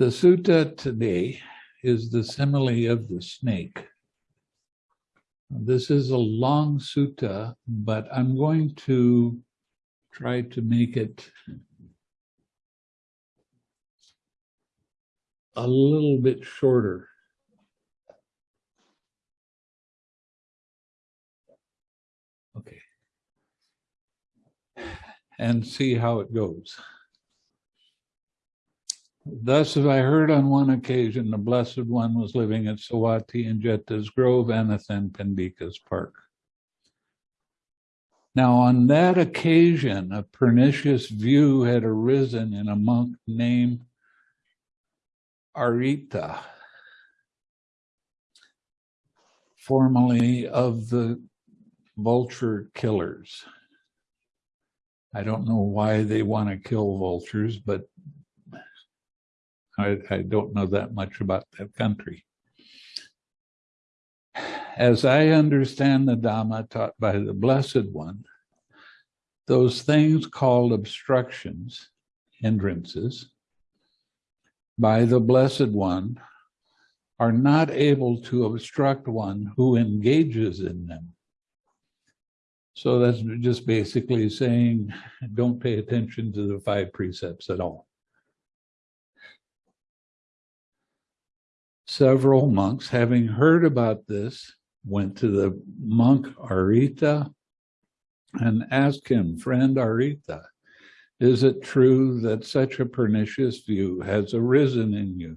The sutta today is the simile of the snake. This is a long sutta, but I'm going to try to make it a little bit shorter. Okay. And see how it goes. Thus have I heard on one occasion the Blessed One was living at Savatthi in Jeta's Grove, Anathapindika's Park. Now, on that occasion, a pernicious view had arisen in a monk named Arita, formerly of the vulture killers. I don't know why they want to kill vultures, but I, I don't know that much about that country. As I understand the Dhamma taught by the Blessed One, those things called obstructions, hindrances, by the Blessed One are not able to obstruct one who engages in them. So that's just basically saying, don't pay attention to the five precepts at all. Several monks, having heard about this, went to the monk Arita and asked him, friend Arita, is it true that such a pernicious view has arisen in you?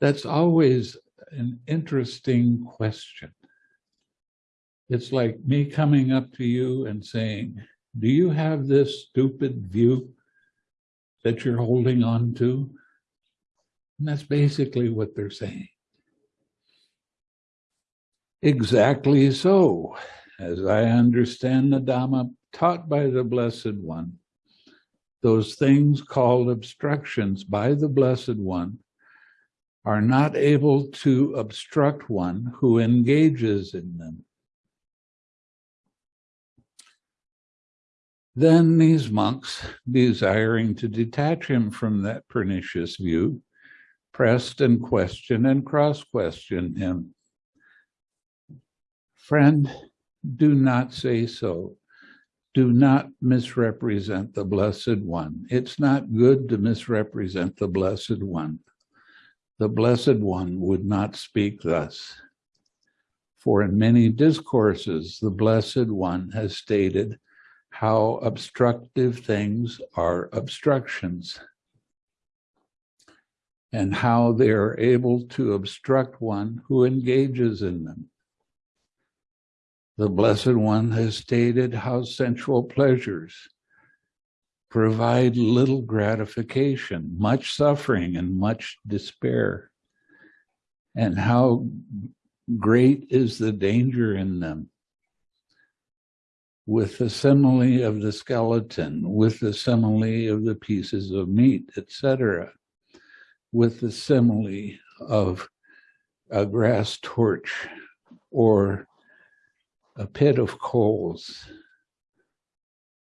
That's always an interesting question. It's like me coming up to you and saying, do you have this stupid view that you're holding on to? And that's basically what they're saying. Exactly so, as I understand the Dhamma taught by the Blessed One, those things called obstructions by the Blessed One are not able to obstruct one who engages in them. Then these monks, desiring to detach him from that pernicious view, pressed and questioned and cross-questioned him. Friend, do not say so. Do not misrepresent the Blessed One. It's not good to misrepresent the Blessed One. The Blessed One would not speak thus. For in many discourses, the Blessed One has stated how obstructive things are obstructions and how they are able to obstruct one who engages in them. The Blessed One has stated how sensual pleasures provide little gratification, much suffering, and much despair, and how great is the danger in them. With the simile of the skeleton, with the simile of the pieces of meat, etc with the simile of a grass torch or a pit of coals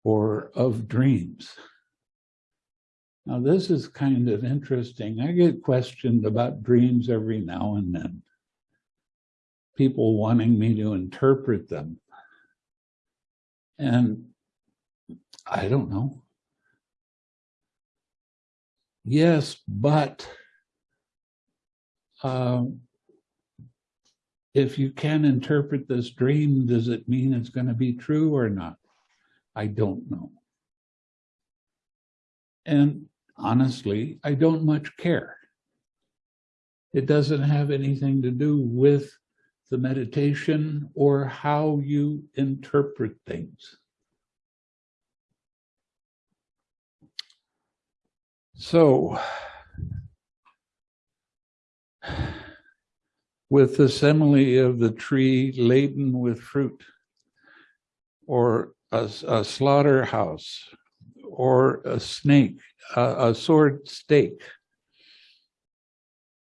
or of dreams. Now, this is kind of interesting. I get questioned about dreams every now and then. People wanting me to interpret them. And I don't know. Yes, but um, if you can interpret this dream, does it mean it's going to be true or not? I don't know. And honestly, I don't much care. It doesn't have anything to do with the meditation or how you interpret things. So, with the simile of the tree laden with fruit, or a, a slaughterhouse, or a snake, a, a sword stake,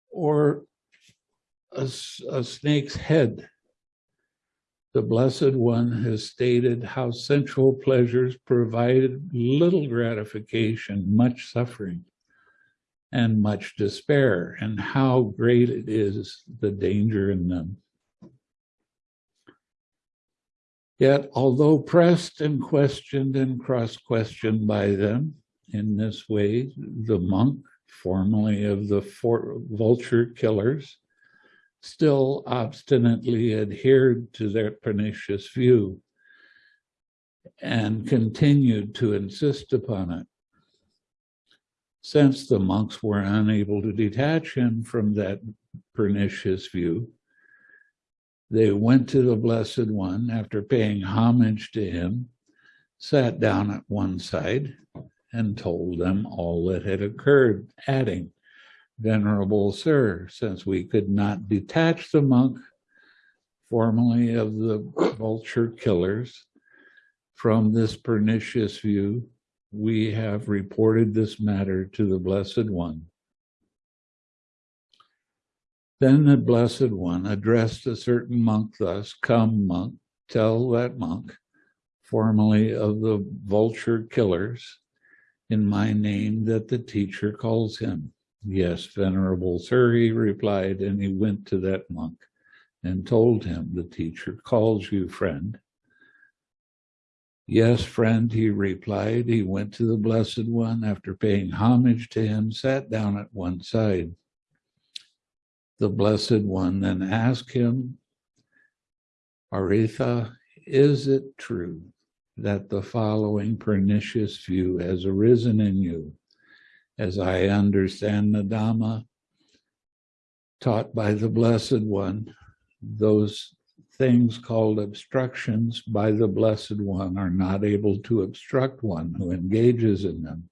or a, a snake's head. The Blessed One has stated how sensual pleasures provided little gratification, much suffering, and much despair, and how great it is the danger in them. Yet, although pressed and questioned and cross-questioned by them in this way, the monk, formerly of the vulture killers, still obstinately adhered to their pernicious view and continued to insist upon it. Since the monks were unable to detach him from that pernicious view, they went to the Blessed One after paying homage to him, sat down at one side, and told them all that had occurred, adding, Venerable Sir, since we could not detach the monk, formerly of the vulture killers, from this pernicious view, we have reported this matter to the Blessed One. Then the Blessed One addressed a certain monk thus, Come, monk, tell that monk, formerly of the vulture killers, in my name that the teacher calls him. Yes, venerable sir, he replied, and he went to that monk and told him, the teacher calls you, friend. Yes, friend, he replied. He went to the Blessed One after paying homage to him, sat down at one side. The Blessed One then asked him, Aritha, is it true that the following pernicious view has arisen in you? As I understand the Dhamma taught by the Blessed One, those things called obstructions by the Blessed One are not able to obstruct one who engages in them.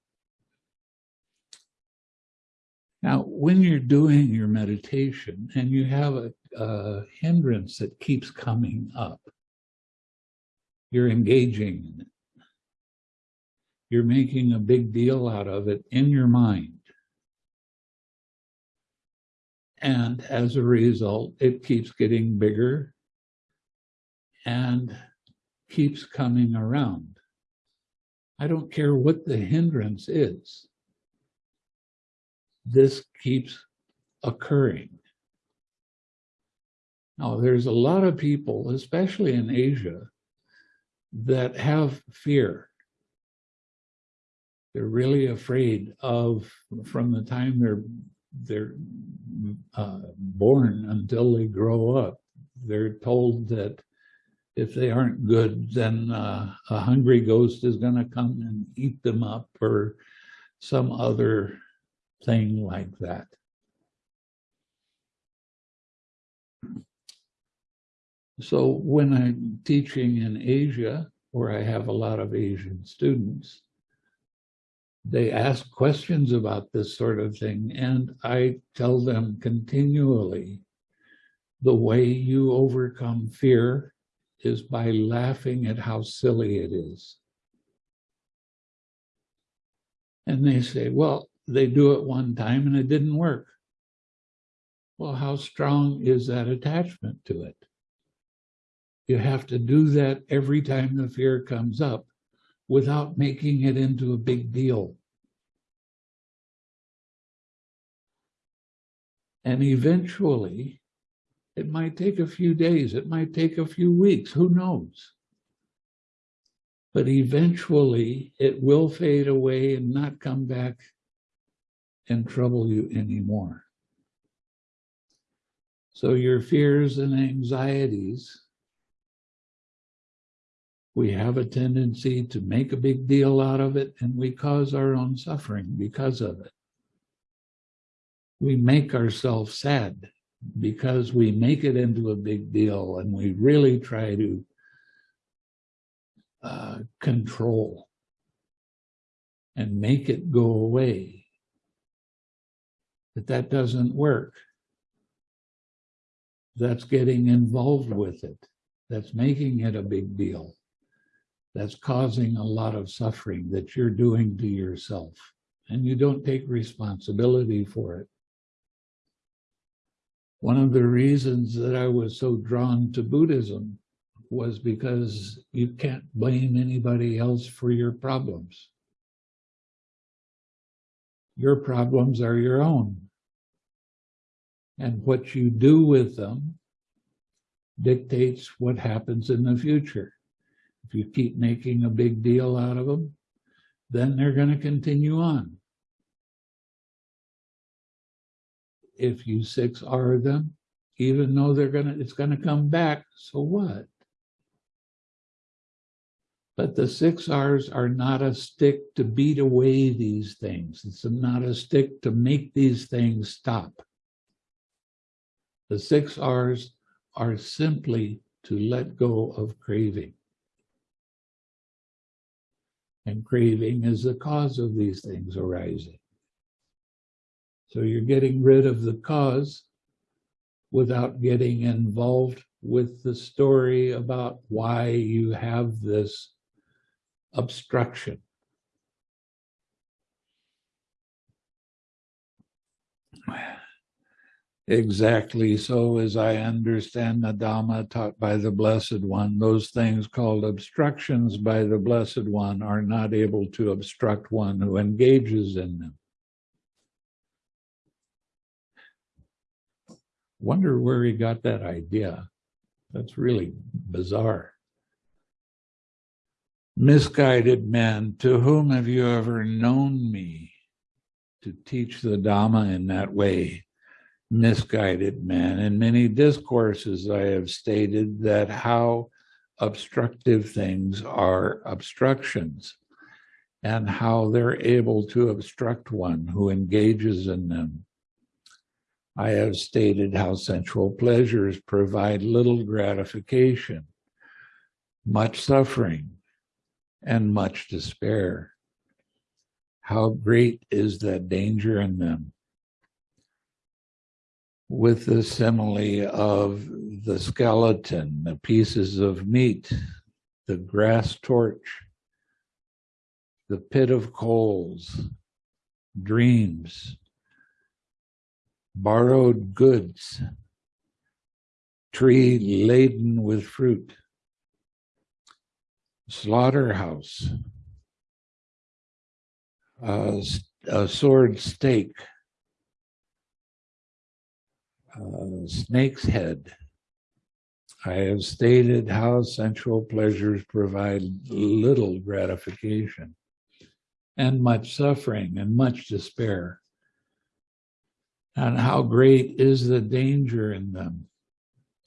Now, when you're doing your meditation and you have a, a hindrance that keeps coming up, you're engaging in it. You're making a big deal out of it in your mind. And as a result, it keeps getting bigger and keeps coming around. I don't care what the hindrance is. This keeps occurring. Now, there's a lot of people, especially in Asia, that have fear. They're really afraid of, from the time they're they're uh, born until they grow up, they're told that if they aren't good, then uh, a hungry ghost is going to come and eat them up or some other thing like that. So when I'm teaching in Asia, where I have a lot of Asian students, they ask questions about this sort of thing, and I tell them continually, the way you overcome fear is by laughing at how silly it is. And they say, well, they do it one time and it didn't work. Well, how strong is that attachment to it? You have to do that every time the fear comes up without making it into a big deal. And eventually, it might take a few days, it might take a few weeks, who knows? But eventually it will fade away and not come back and trouble you anymore. So your fears and anxieties, we have a tendency to make a big deal out of it and we cause our own suffering because of it. We make ourselves sad because we make it into a big deal and we really try to uh, control and make it go away. But that doesn't work. That's getting involved with it. That's making it a big deal. That's causing a lot of suffering that you're doing to yourself. And you don't take responsibility for it. One of the reasons that I was so drawn to Buddhism was because you can't blame anybody else for your problems. Your problems are your own. And what you do with them dictates what happens in the future. If you keep making a big deal out of them, then they're going to continue on. If you six R them, even though they're gonna, it's gonna come back, so what? But the six R's are not a stick to beat away these things. It's not a stick to make these things stop. The six R's are simply to let go of craving. And craving is the cause of these things arising. So you're getting rid of the cause without getting involved with the story about why you have this obstruction. Exactly so as I understand the Dhamma taught by the Blessed One, those things called obstructions by the Blessed One are not able to obstruct one who engages in them. Wonder where he got that idea. That's really bizarre. Misguided man, to whom have you ever known me to teach the Dhamma in that way? Misguided man. In many discourses, I have stated that how obstructive things are obstructions and how they're able to obstruct one who engages in them. I have stated how sensual pleasures provide little gratification, much suffering, and much despair. How great is that danger in them? With the simile of the skeleton, the pieces of meat, the grass torch, the pit of coals, dreams, borrowed goods, tree laden with fruit, slaughterhouse, a, a sword stake, snake's head. I have stated how sensual pleasures provide little gratification and much suffering and much despair and how great is the danger in them.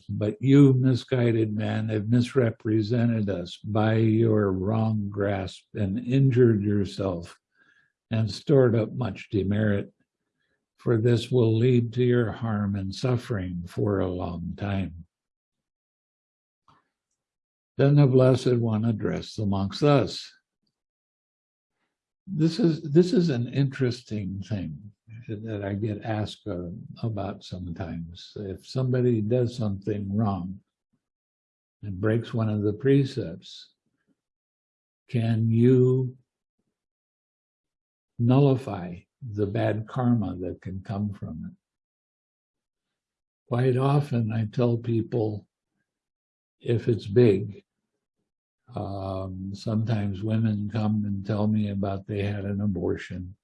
But you, misguided man, have misrepresented us by your wrong grasp and injured yourself and stored up much demerit. For this will lead to your harm and suffering for a long time. Then the Blessed One addressed the monks thus. This is, this is an interesting thing that I get asked uh, about sometimes. If somebody does something wrong and breaks one of the precepts, can you nullify the bad karma that can come from it? Quite often I tell people, if it's big, um, sometimes women come and tell me about they had an abortion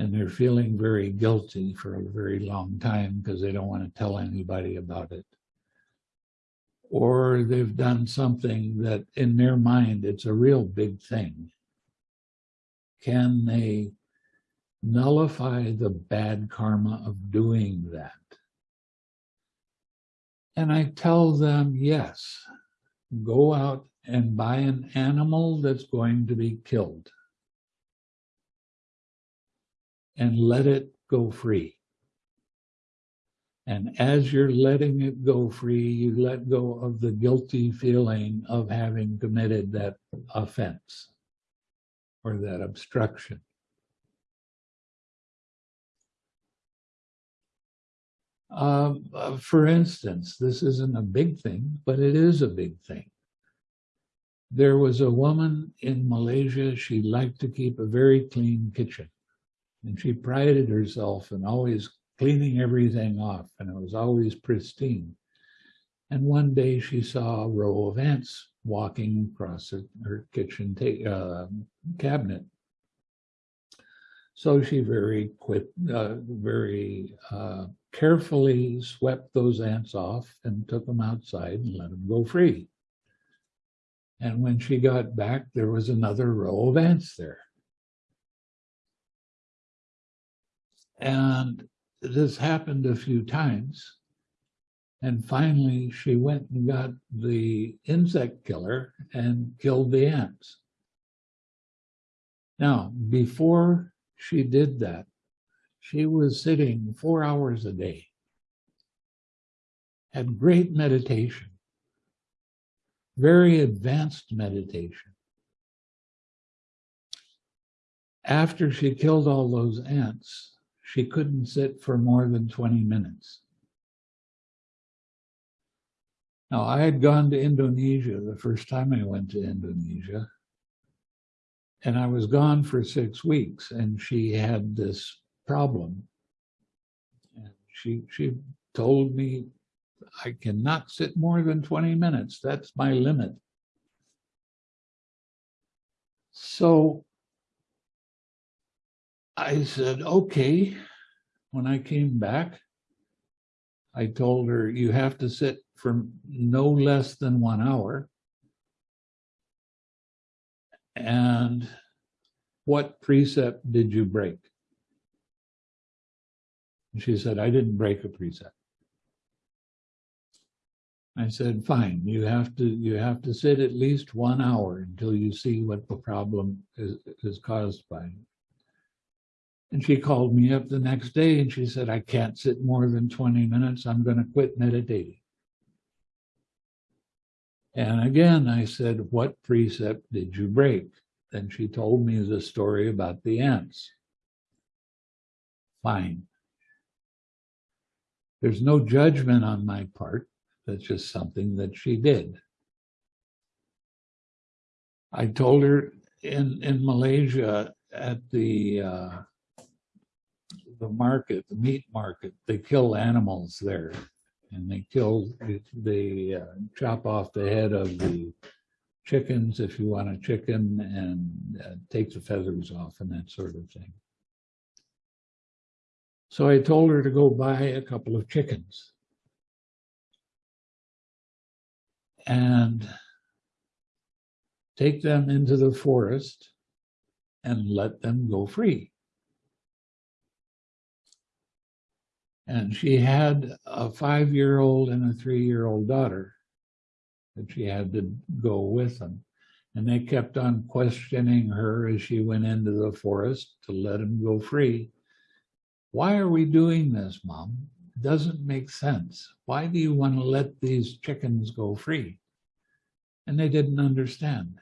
and they're feeling very guilty for a very long time because they don't want to tell anybody about it. Or they've done something that in their mind, it's a real big thing. Can they nullify the bad karma of doing that? And I tell them, yes, go out and buy an animal that's going to be killed and let it go free. And as you're letting it go free, you let go of the guilty feeling of having committed that offense or that obstruction. Um, uh, for instance, this isn't a big thing, but it is a big thing. There was a woman in Malaysia, she liked to keep a very clean kitchen. And she prided herself in always cleaning everything off, and it was always pristine. And one day she saw a row of ants walking across her kitchen uh, cabinet. So she very quick, uh, very uh, carefully swept those ants off and took them outside and let them go free. And when she got back, there was another row of ants there. And this happened a few times. And finally, she went and got the insect killer and killed the ants. Now, before she did that, she was sitting four hours a day, had great meditation, very advanced meditation. After she killed all those ants, she couldn't sit for more than 20 minutes. Now, I had gone to Indonesia the first time I went to Indonesia, and I was gone for six weeks, and she had this problem. And she, she told me, I cannot sit more than 20 minutes. That's my limit. So I said, okay. When I came back, I told her, you have to sit for no less than one hour. And what precept did you break? She said, I didn't break a precept. I said, fine, you have to you have to sit at least one hour until you see what the problem is, is caused by. And she called me up the next day and she said, I can't sit more than 20 minutes. I'm going to quit meditating. And again, I said, what precept did you break? Then she told me the story about the ants. Fine. There's no judgment on my part. That's just something that she did. I told her in, in Malaysia at the uh, the market, the meat market, they kill animals there. And they kill, they uh, chop off the head of the chickens if you want a chicken and uh, take the feathers off and that sort of thing. So I told her to go buy a couple of chickens. And take them into the forest and let them go free. And she had a five-year-old and a three-year-old daughter that she had to go with them. And they kept on questioning her as she went into the forest to let him go free. Why are we doing this, Mom? It doesn't make sense. Why do you want to let these chickens go free? And they didn't understand.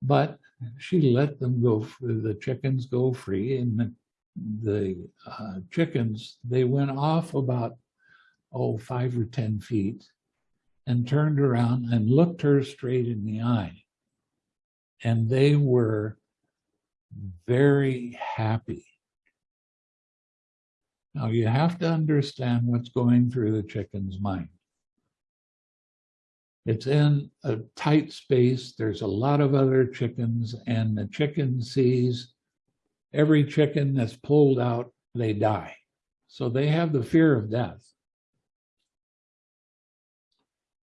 But she let them go, the chickens go free, and the the uh, chickens, they went off about, oh, five or 10 feet and turned around and looked her straight in the eye. And they were very happy. Now you have to understand what's going through the chicken's mind. It's in a tight space. There's a lot of other chickens and the chicken sees every chicken that's pulled out, they die. So they have the fear of death.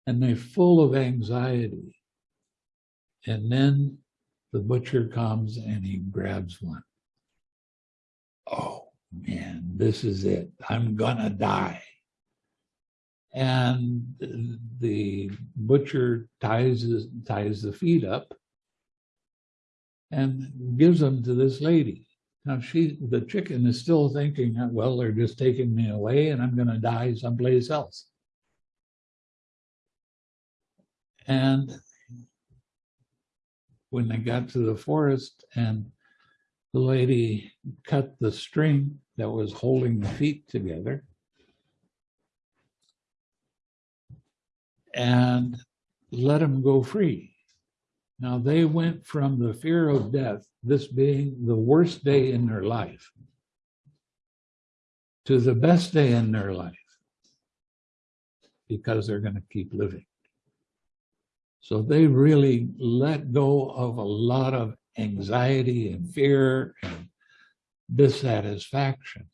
And they're full of anxiety. And then the butcher comes and he grabs one. Oh man, this is it. I'm gonna die. And the butcher ties, ties the feet up and gives them to this lady. Now she, the chicken is still thinking, well, they're just taking me away and I'm going to die someplace else. And when they got to the forest and the lady cut the string that was holding the feet together and let him go free. Now they went from the fear of death, this being the worst day in their life, to the best day in their life because they're going to keep living. So they really let go of a lot of anxiety and fear and dissatisfaction.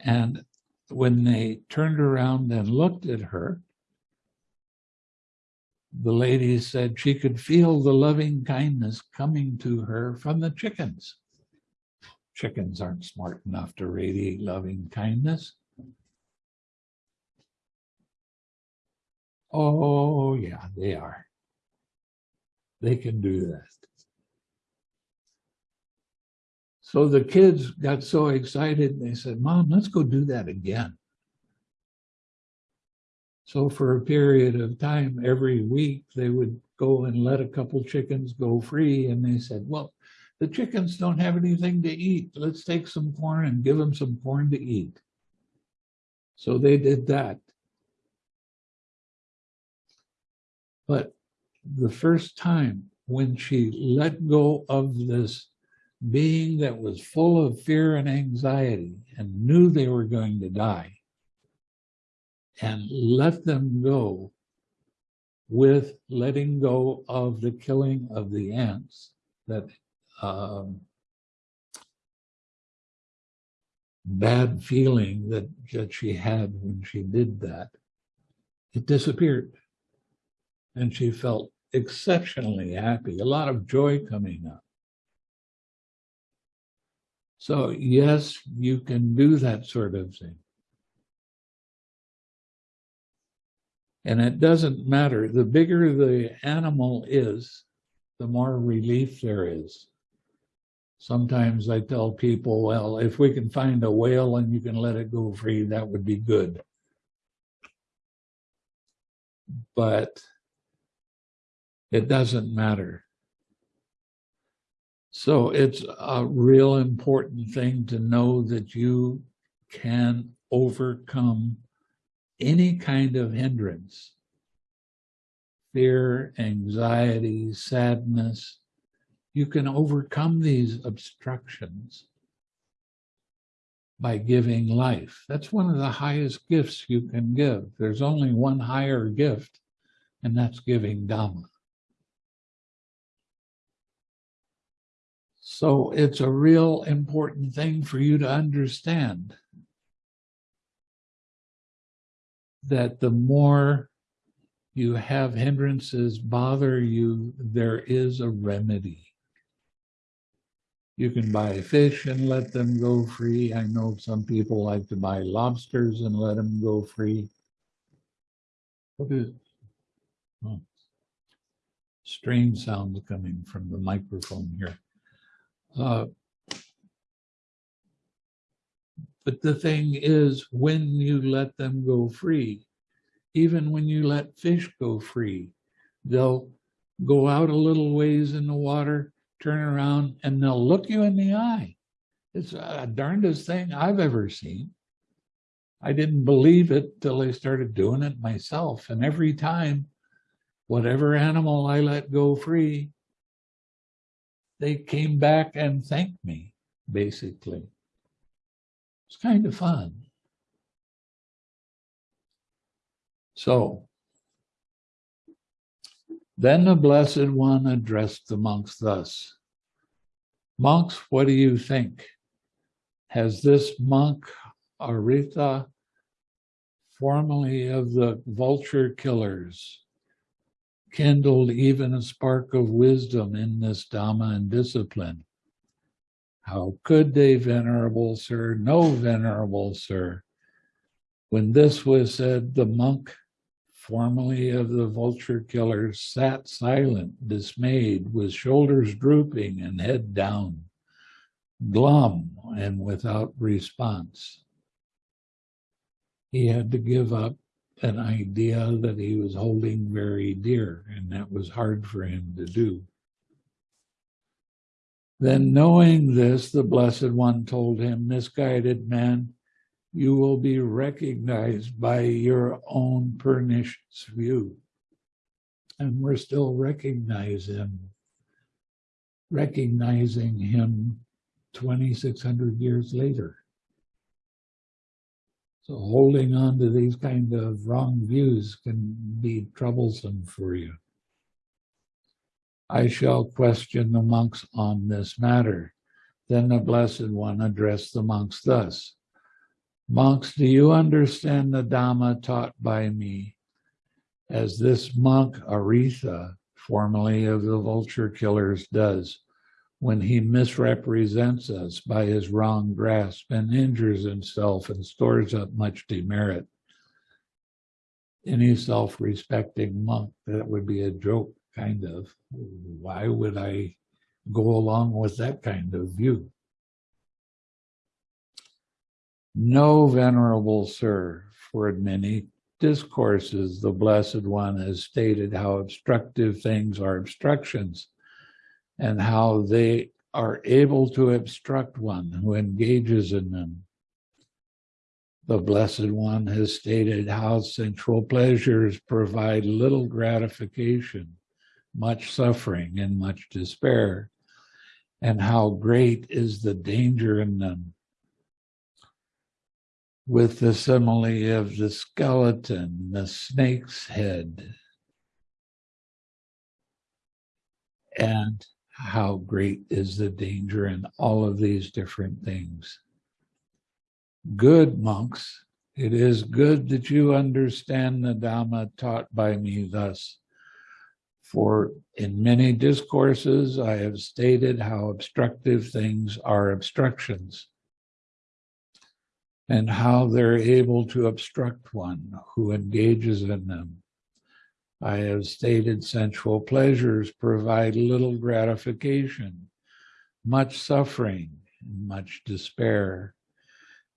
And when they turned around and looked at her, the lady said she could feel the loving kindness coming to her from the chickens. Chickens aren't smart enough to radiate loving kindness. Oh, yeah, they are. They can do that. So the kids got so excited, they said, Mom, let's go do that again. So for a period of time, every week, they would go and let a couple chickens go free. And they said, well, the chickens don't have anything to eat. Let's take some corn and give them some corn to eat. So they did that. But the first time when she let go of this being that was full of fear and anxiety and knew they were going to die and let them go with letting go of the killing of the ants that um, bad feeling that, that she had when she did that. It disappeared. And she felt exceptionally happy a lot of joy coming up. So yes, you can do that sort of thing. And it doesn't matter. The bigger the animal is, the more relief there is. Sometimes I tell people, well, if we can find a whale and you can let it go free, that would be good. But it doesn't matter. So it's a real important thing to know that you can overcome any kind of hindrance, fear, anxiety, sadness. You can overcome these obstructions by giving life. That's one of the highest gifts you can give. There's only one higher gift, and that's giving Dhamma. So it's a real important thing for you to understand that the more you have hindrances bother you, there is a remedy. You can buy fish and let them go free. I know some people like to buy lobsters and let them go free. What is oh, strange sounds coming from the microphone here. Uh, but the thing is, when you let them go free, even when you let fish go free, they'll go out a little ways in the water, turn around, and they'll look you in the eye. It's a darndest thing I've ever seen. I didn't believe it till I started doing it myself. And every time, whatever animal I let go free, they came back and thanked me, basically. It's kind of fun. So, then the Blessed One addressed the monks thus Monks, what do you think? Has this monk, Arita, formerly of the vulture killers, kindled even a spark of wisdom in this Dhamma and discipline. How could they, venerable sir? No, venerable sir. When this was said, the monk, formerly of the vulture killers, sat silent, dismayed, with shoulders drooping and head down, glum and without response. He had to give up an idea that he was holding very dear, and that was hard for him to do. Then, knowing this, the Blessed One told him, Misguided man, you will be recognized by your own pernicious view. And we're still recognizing him, recognizing him 2,600 years later. So holding on to these kind of wrong views can be troublesome for you. I shall question the monks on this matter. Then the Blessed One addressed the monks thus. Monks, do you understand the Dhamma taught by me? As this monk, Aritha, formerly of the vulture killers, does when he misrepresents us by his wrong grasp and injures himself and stores up much demerit. Any self-respecting monk, that would be a joke, kind of. Why would I go along with that kind of view? No, venerable sir, for in many discourses, the Blessed One has stated how obstructive things are obstructions and how they are able to obstruct one who engages in them. The Blessed One has stated how sensual pleasures provide little gratification, much suffering, and much despair, and how great is the danger in them. With the simile of the skeleton, the snake's head, and how great is the danger in all of these different things. Good monks, it is good that you understand the Dhamma taught by me thus. For in many discourses, I have stated how obstructive things are obstructions and how they're able to obstruct one who engages in them. I have stated sensual pleasures provide little gratification, much suffering, much despair,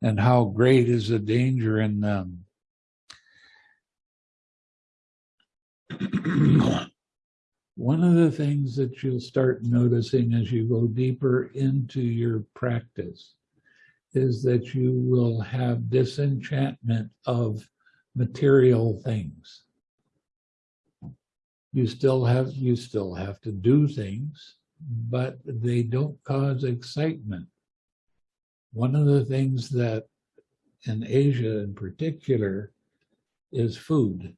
and how great is the danger in them. One of the things that you'll start noticing as you go deeper into your practice is that you will have disenchantment of material things. You still have you still have to do things but they don't cause excitement. One of the things that in asia in particular is food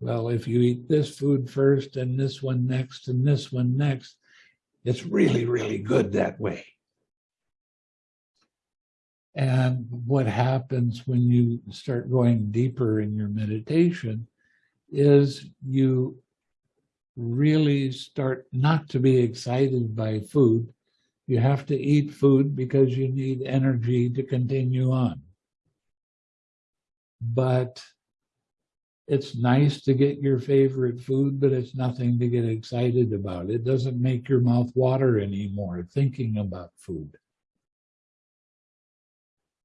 well if you eat this food first and this one next and this one next it's really really good that way and what happens when you start going deeper in your meditation is you really start not to be excited by food. You have to eat food because you need energy to continue on. But it's nice to get your favorite food, but it's nothing to get excited about. It doesn't make your mouth water anymore thinking about food.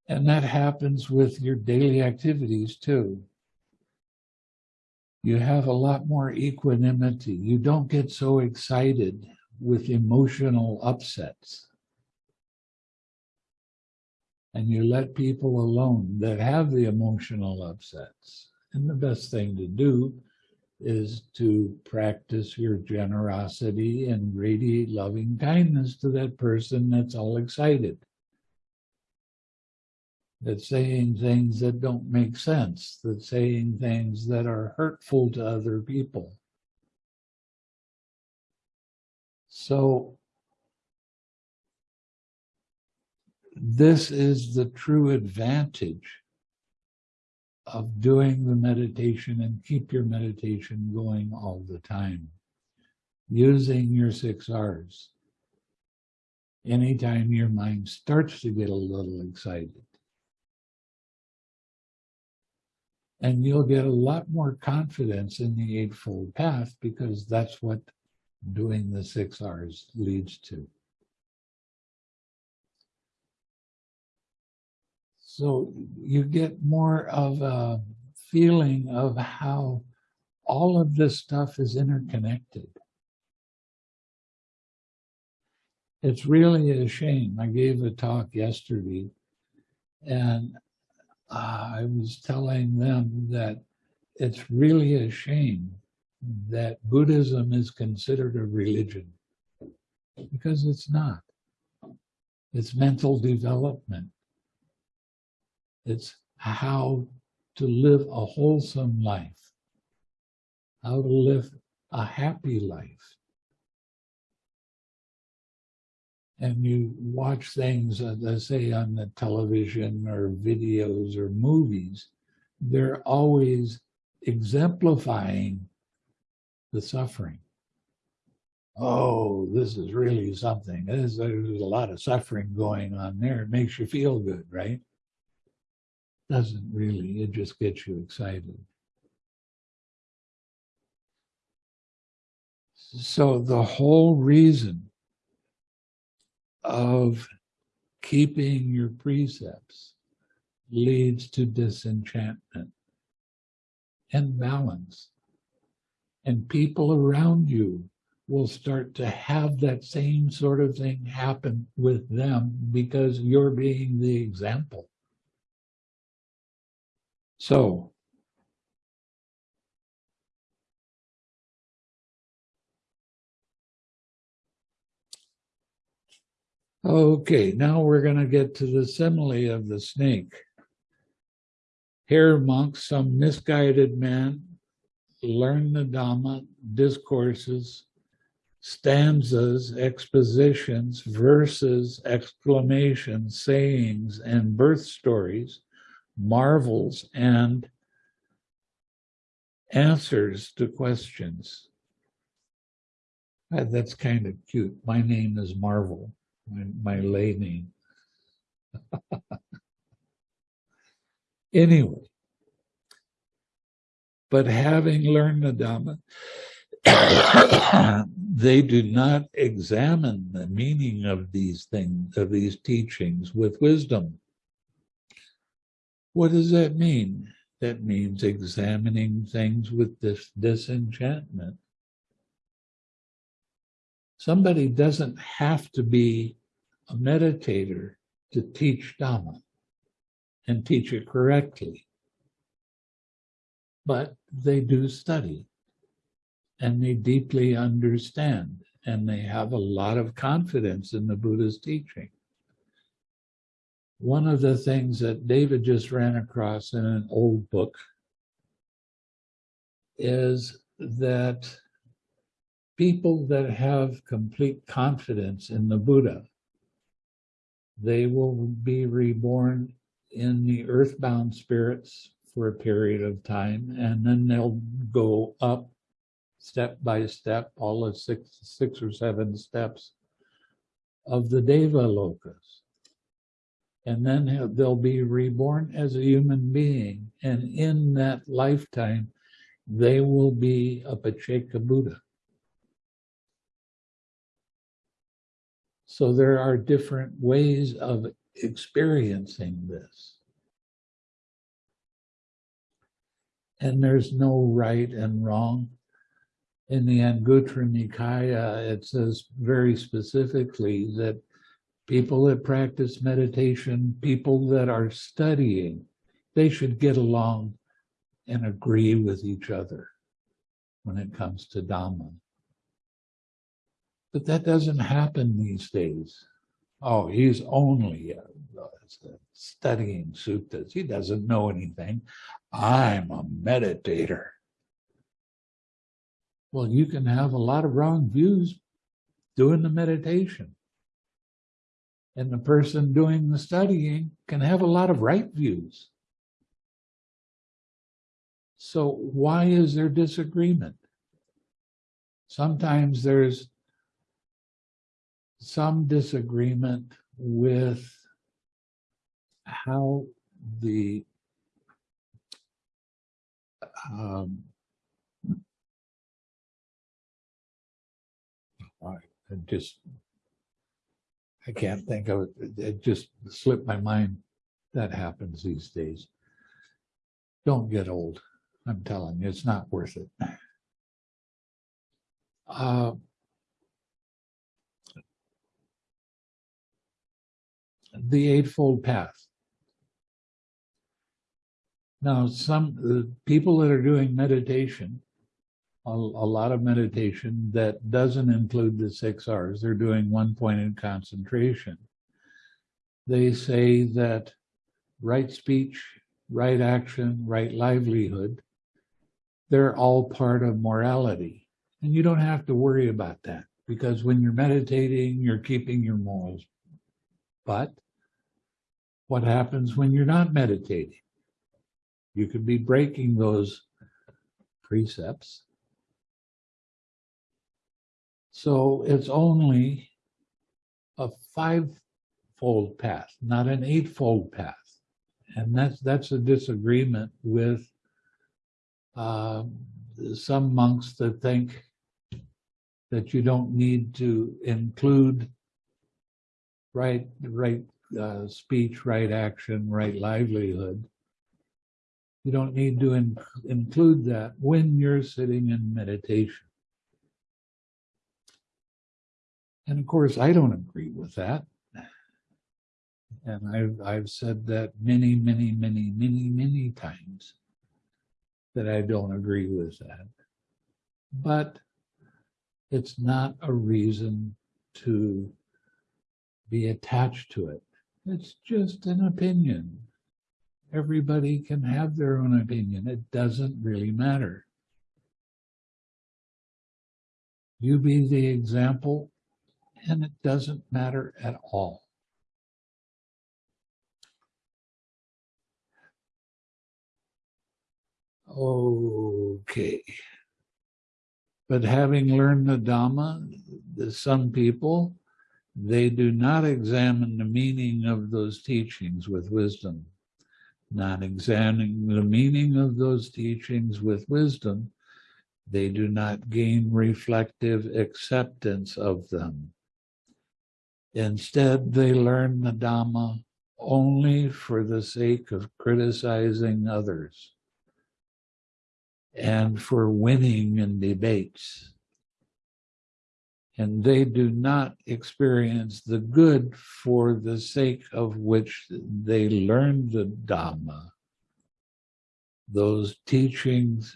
And that happens with your daily activities too you have a lot more equanimity. You don't get so excited with emotional upsets. And you let people alone that have the emotional upsets. And the best thing to do is to practice your generosity and radiate loving kindness to that person that's all excited that's saying things that don't make sense, that's saying things that are hurtful to other people. So this is the true advantage of doing the meditation and keep your meditation going all the time, using your six R's. Anytime your mind starts to get a little excited, And you'll get a lot more confidence in the Eightfold Path because that's what doing the six R's leads to. So you get more of a feeling of how all of this stuff is interconnected. It's really a shame. I gave a talk yesterday and I was telling them that it's really a shame that Buddhism is considered a religion because it's not. It's mental development. It's how to live a wholesome life, how to live a happy life. And you watch things, as say on the television or videos or movies, they're always exemplifying the suffering. Oh, this is really something. There's a lot of suffering going on there. It makes you feel good, right? Doesn't really, it just gets you excited. So the whole reason of keeping your precepts leads to disenchantment and balance. And people around you will start to have that same sort of thing happen with them because you're being the example. So, okay, now we're going to get to the simile of the snake. Here, monks, some misguided man learn the Dhamma, discourses, stanzas, expositions, verses, exclamations, sayings, and birth stories, marvels, and answers to questions. Uh, That's kind of cute. My name is Marvel, my, my lay name. Anyway, but having learned the Dhamma, they do not examine the meaning of these things, of these teachings with wisdom. What does that mean? That means examining things with this disenchantment. Somebody doesn't have to be a meditator to teach Dhamma and teach it correctly. But they do study and they deeply understand and they have a lot of confidence in the Buddha's teaching. One of the things that David just ran across in an old book is that people that have complete confidence in the Buddha, they will be reborn in the earthbound spirits for a period of time, and then they'll go up step by step, all the six, six or seven steps of the Deva Lokas. And then they'll be reborn as a human being. And in that lifetime, they will be a Pacceka Buddha. So there are different ways of experiencing this. And there's no right and wrong. In the Anguttara Nikaya, it says very specifically that people that practice meditation, people that are studying, they should get along and agree with each other when it comes to Dhamma. But that doesn't happen these days. Oh, he's only uh, studying suttas. He doesn't know anything. I'm a meditator. Well, you can have a lot of wrong views doing the meditation. And the person doing the studying can have a lot of right views. So why is there disagreement? Sometimes there's some disagreement with how the um, I just I can't think of it. It just slipped my mind. That happens these days. Don't get old. I'm telling you, it's not worth it. Uh, the Eightfold Path. Now, some people that are doing meditation, a, a lot of meditation that doesn't include the six R's, they're doing one pointed concentration. They say that right speech, right action, right livelihood, they're all part of morality. And you don't have to worry about that. Because when you're meditating, you're keeping your morals. But what happens when you're not meditating? You could be breaking those precepts. So it's only a five-fold path, not an eight-fold path. And that's, that's a disagreement with uh, some monks that think that you don't need to include right, right uh, speech, right action, right livelihood. You don't need to in- include that when you're sitting in meditation. And of course, I don't agree with that. And I've, I've said that many, many, many, many, many times that I don't agree with that. But it's not a reason to be attached to it. It's just an opinion. Everybody can have their own opinion. It doesn't really matter. You be the example, and it doesn't matter at all. Okay. But having learned the Dhamma, some people, they do not examine the meaning of those teachings with wisdom. Not examining the meaning of those teachings with wisdom, they do not gain reflective acceptance of them. Instead, they learn the Dhamma only for the sake of criticizing others and for winning in debates. And they do not experience the good for the sake of which they learned the Dhamma. Those teachings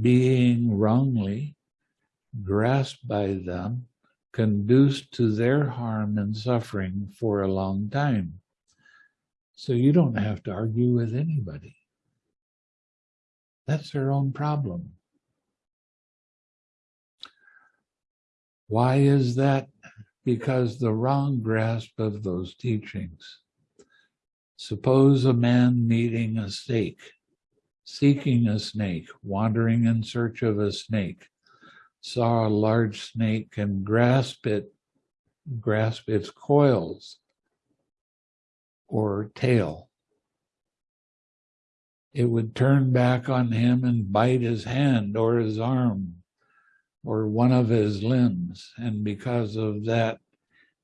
being wrongly grasped by them conduce to their harm and suffering for a long time. So you don't have to argue with anybody. That's their own problem. Why is that? Because the wrong grasp of those teachings. Suppose a man meeting a snake, seeking a snake, wandering in search of a snake, saw a large snake and grasp it, grasp its coils or tail it would turn back on him and bite his hand or his arm or one of his limbs. And because of that,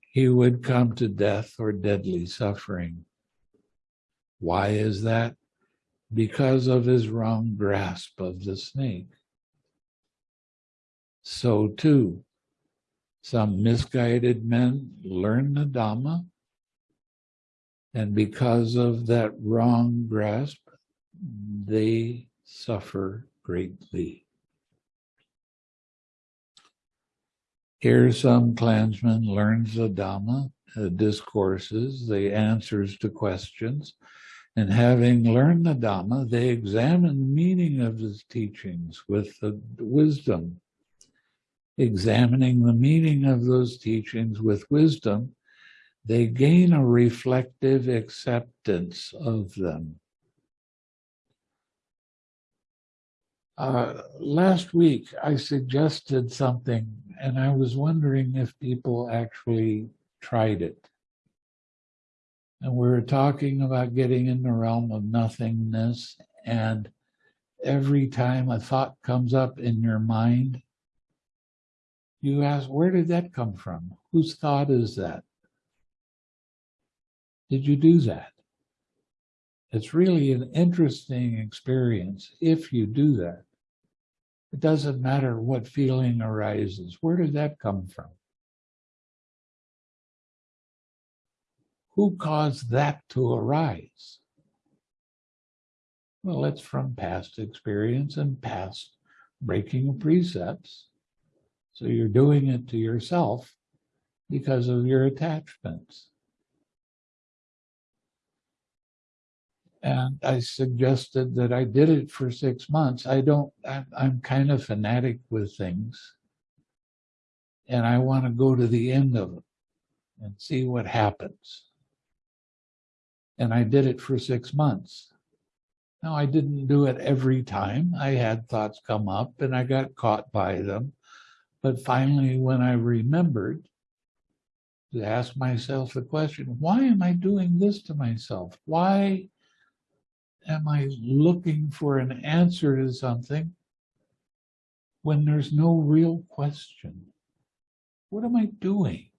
he would come to death or deadly suffering. Why is that? Because of his wrong grasp of the snake. So too, some misguided men learn the Dhamma, and because of that wrong grasp, they suffer greatly. Here, some clansman learns the Dhamma, the discourses, the answers to questions, and having learned the Dhamma, they examine the meaning of his teachings with the wisdom. Examining the meaning of those teachings with wisdom, they gain a reflective acceptance of them. Uh, last week, I suggested something, and I was wondering if people actually tried it. And we were talking about getting in the realm of nothingness, and every time a thought comes up in your mind, you ask, where did that come from? Whose thought is that? Did you do that? It's really an interesting experience if you do that. It doesn't matter what feeling arises. Where did that come from? Who caused that to arise? Well, it's from past experience and past breaking of precepts. So you're doing it to yourself because of your attachments. and I suggested that I did it for six months. I don't, I'm, I'm kind of fanatic with things. and I want to go to the end of it and see what happens. And I did it for six months. Now, I didn't do it every time. I had thoughts come up and I got caught by them. But finally, when I remembered to ask myself the question, why am I doing this to myself? Why am I looking for an answer to something when there's no real question? What am I doing?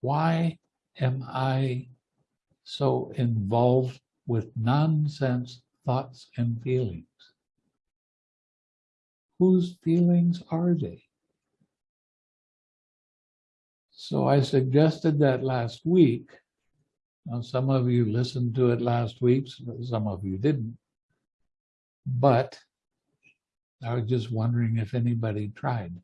Why am I so involved with nonsense thoughts and feelings? Whose feelings are they? So I suggested that last week. Now, some of you listened to it last week, some of you didn't. But I was just wondering if anybody tried.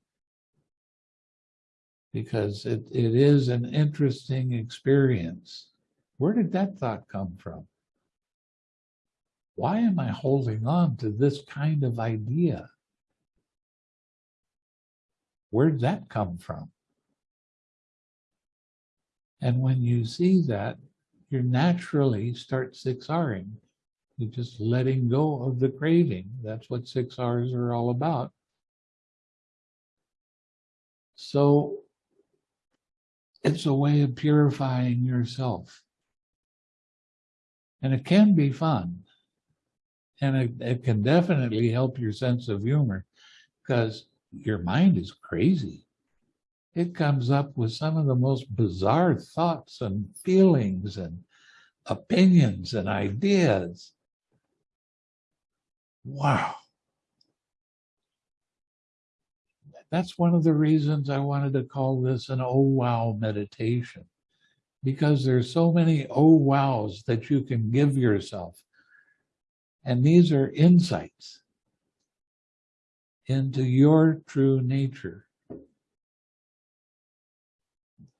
Because it, it is an interesting experience. Where did that thought come from? Why am I holding on to this kind of idea? Where'd that come from? And when you see that, you naturally start 6Ring. You're just letting go of the craving. That's what 6Rs are all about. So it's a way of purifying yourself. And it can be fun. And it, it can definitely help your sense of humor because your mind is crazy. It comes up with some of the most bizarre thoughts and feelings and opinions and ideas. Wow. That's one of the reasons I wanted to call this an oh wow meditation because there's so many oh wows that you can give yourself. And these are insights into your true nature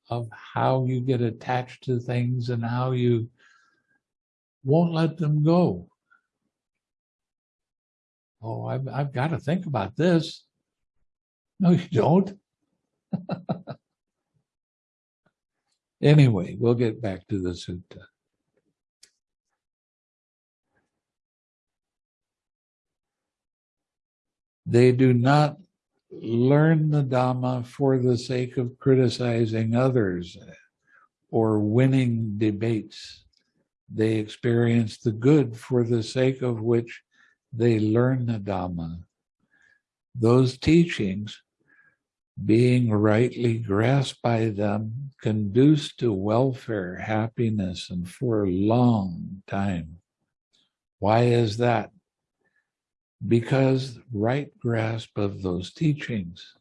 of how you get attached to things and how you won't let them go. Oh, I've, I've got to think about this. No, you don't. anyway, we'll get back to the sutta. They do not learn the Dhamma for the sake of criticizing others or winning debates. They experience the good for the sake of which they learn the Dhamma. Those teachings, being rightly grasped by them, conduce to welfare, happiness, and for a long time. Why is that? Because right grasp of those teachings.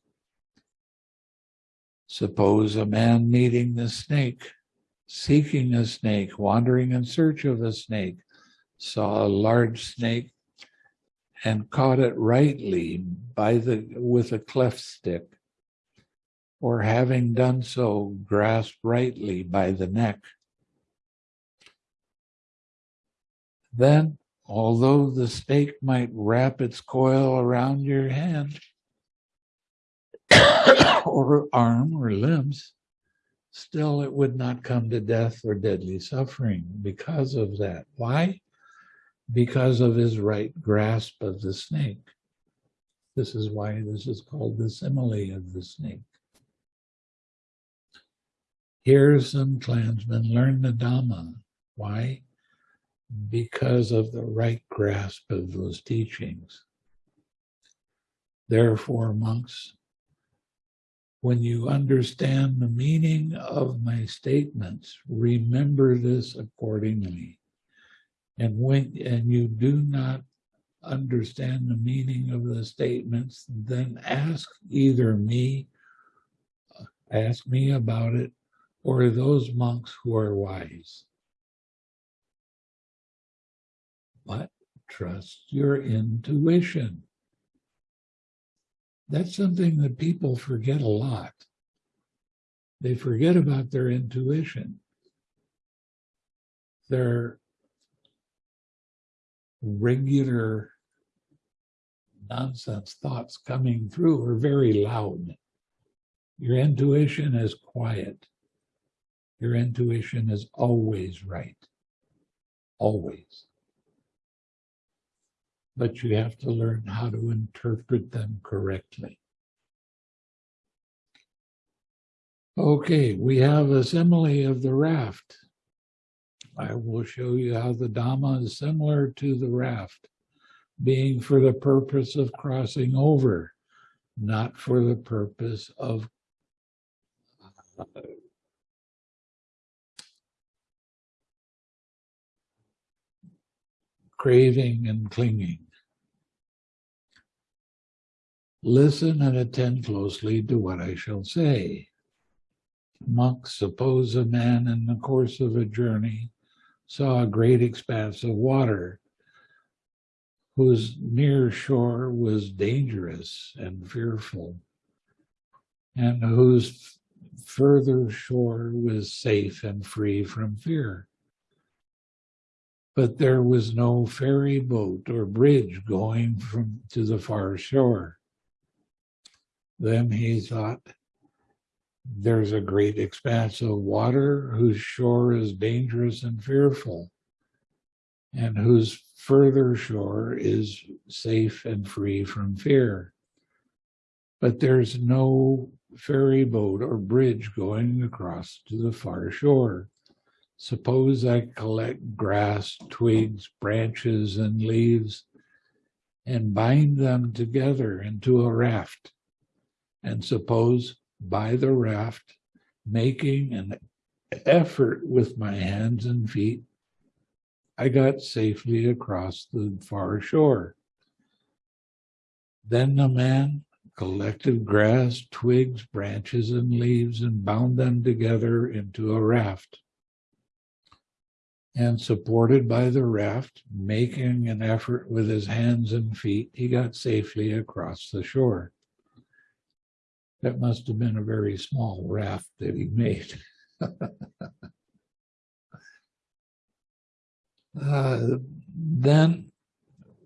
Suppose a man meeting the snake, seeking a snake, wandering in search of a snake, saw a large snake and caught it rightly by the with a cleft stick, or having done so, grasped rightly by the neck. Then although the snake might wrap its coil around your hand or arm or limbs, still it would not come to death or deadly suffering because of that. Why? Because of his right grasp of the snake. This is why this is called the simile of the snake. Here some clansmen learn the Dhamma. Why? Because of the right grasp of those teachings. Therefore, monks, when you understand the meaning of my statements, remember this accordingly. And when and you do not understand the meaning of the statements, then ask either me, ask me about it, or those monks who are wise. But trust your intuition. That's something that people forget a lot. They forget about their intuition. Their regular nonsense thoughts coming through are very loud. Your intuition is quiet. Your intuition is always right. Always. But you have to learn how to interpret them correctly. Okay, we have a simile of the raft. I will show you how the Dhamma is similar to the raft, being for the purpose of crossing over, not for the purpose of craving and clinging. Listen and attend closely to what I shall say. Monks, suppose a man in the course of a journey saw a great expanse of water whose near shore was dangerous and fearful, and whose further shore was safe and free from fear. But there was no ferry boat or bridge going from to the far shore. Then he thought, there's a great expanse of water whose shore is dangerous and fearful, and whose further shore is safe and free from fear. But there's no ferry boat or bridge going across to the far shore. Suppose I collect grass, twigs, branches, and leaves and bind them together into a raft. And suppose by the raft, making an effort with my hands and feet, I got safely across the far shore. Then the man collected grass, twigs, branches, and leaves and bound them together into a raft. And supported by the raft, making an effort with his hands and feet, he got safely across the shore. That must have been a very small raft that he made. uh, then,